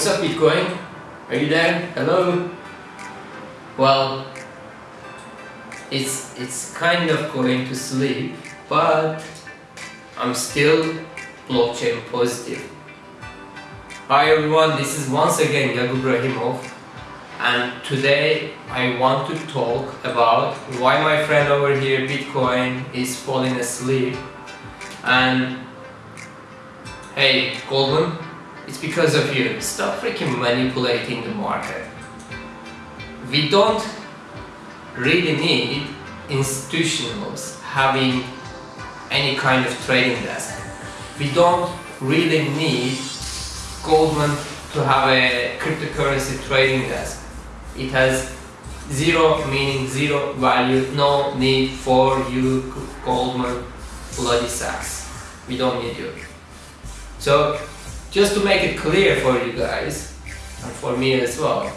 what's up Bitcoin? Are you there? Hello? Well, it's, it's kind of going to sleep, but I'm still blockchain positive. Hi everyone, this is once again Yakub Rahimov and today I want to talk about why my friend over here Bitcoin is falling asleep and hey Goldman it's because of you stop freaking manipulating the market we don't really need institutionals having any kind of trading desk we don't really need Goldman to have a cryptocurrency trading desk it has zero meaning, zero value, no need for you Goldman bloody Sachs. We don't need you. So just to make it clear for you guys and for me as well,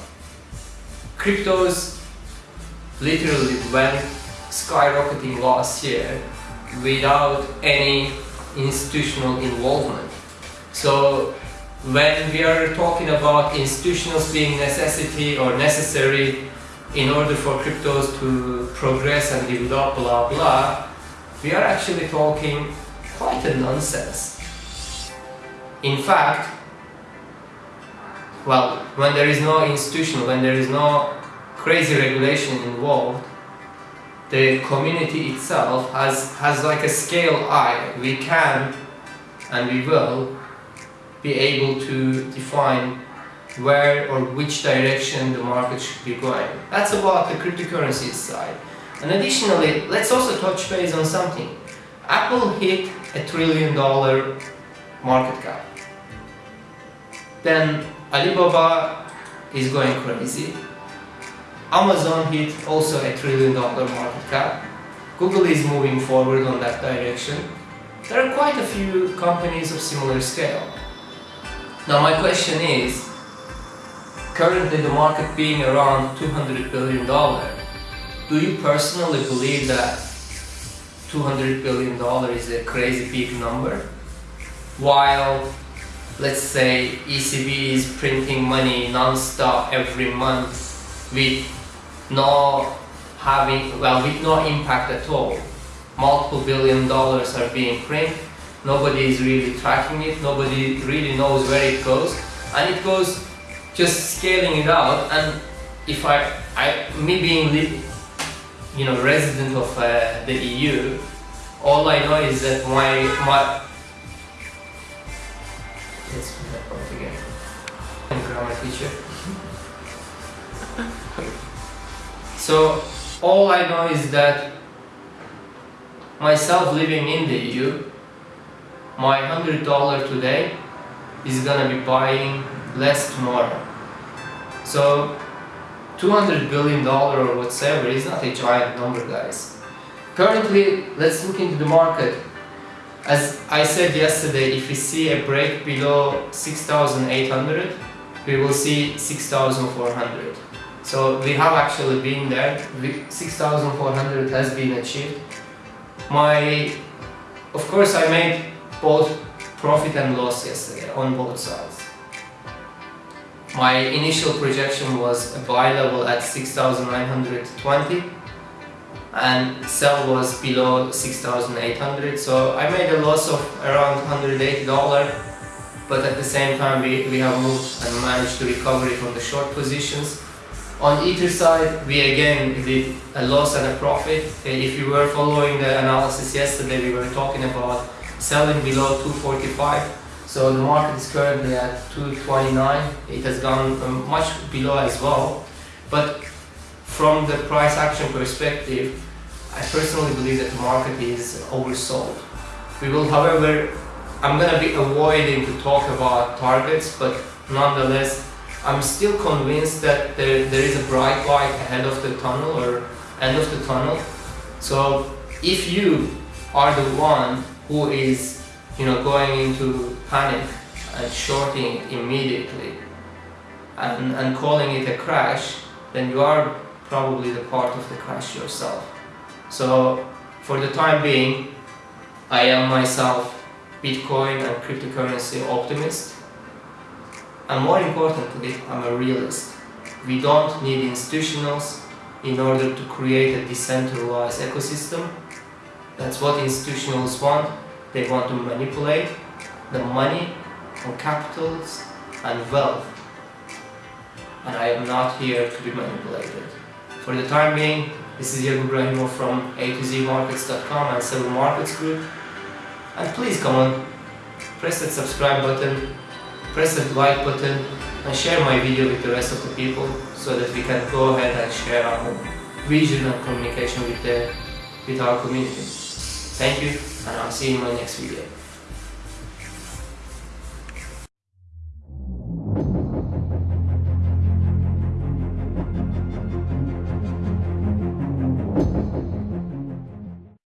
cryptos literally went skyrocketing last year without any institutional involvement. So when we are talking about institutionals being necessity or necessary in order for cryptos to progress and develop blah blah we are actually talking quite a nonsense in fact well when there is no institutional when there is no crazy regulation involved the community itself has has like a scale eye we can and we will be able to define where or which direction the market should be going. That's about the cryptocurrency side. And additionally, let's also touch base on something. Apple hit a trillion dollar market cap. Then Alibaba is going crazy. Amazon hit also a trillion dollar market cap. Google is moving forward on that direction. There are quite a few companies of similar scale. Now my question is, currently the market being around 200 billion dollar, do you personally believe that 200 billion dollar is a crazy big number? While let's say ECB is printing money non-stop every month with no having well with no impact at all. Multiple billion dollars are being printed nobody is really tracking it, nobody really knows where it goes, and it goes just scaling it out. And if I, I me being you know resident of uh, the EU, all I know is that my my so all I know is that myself living in the EU my $100 today is gonna be buying less tomorrow. So 200 billion dollar or whatever is not a giant number guys. Currently, let's look into the market. As I said yesterday, if we see a break below 6,800, we will see 6,400. So we have actually been there, 6,400 has been achieved. My, of course I made both profit and loss yesterday on both sides. My initial projection was a buy level at 6,920 and sell was below 6,800 so I made a loss of around $180 but at the same time we, we have moved and managed to recover it on the short positions. On Ether side we again did a loss and a profit. If you were following the analysis yesterday we were talking about selling below 245 so the market is currently at 229 it has gone um, much below as well but from the price action perspective I personally believe that the market is oversold we will however I'm gonna be avoiding to talk about targets but nonetheless I'm still convinced that there, there is a bright light ahead of the tunnel or end of the tunnel. So if you are the one who is you know going into panic and shorting immediately and, and calling it a crash then you are probably the part of the crash yourself. So for the time being I am myself Bitcoin and cryptocurrency optimist And more importantly, I'm a realist. We don't need institutionals in order to create a decentralized ecosystem. That's what institutionals want. They want to manipulate the money and capitals and wealth. And I am not here to be manipulated. For the time being, this is Yakub Rahimov from A to Z Markets.com and Seven Markets Group. And please come on, press that subscribe button, press that like button, and share my video with the rest of the people so that we can go ahead and share our vision and communication with, the, with our community. Thank you, and I'll see you in my next video.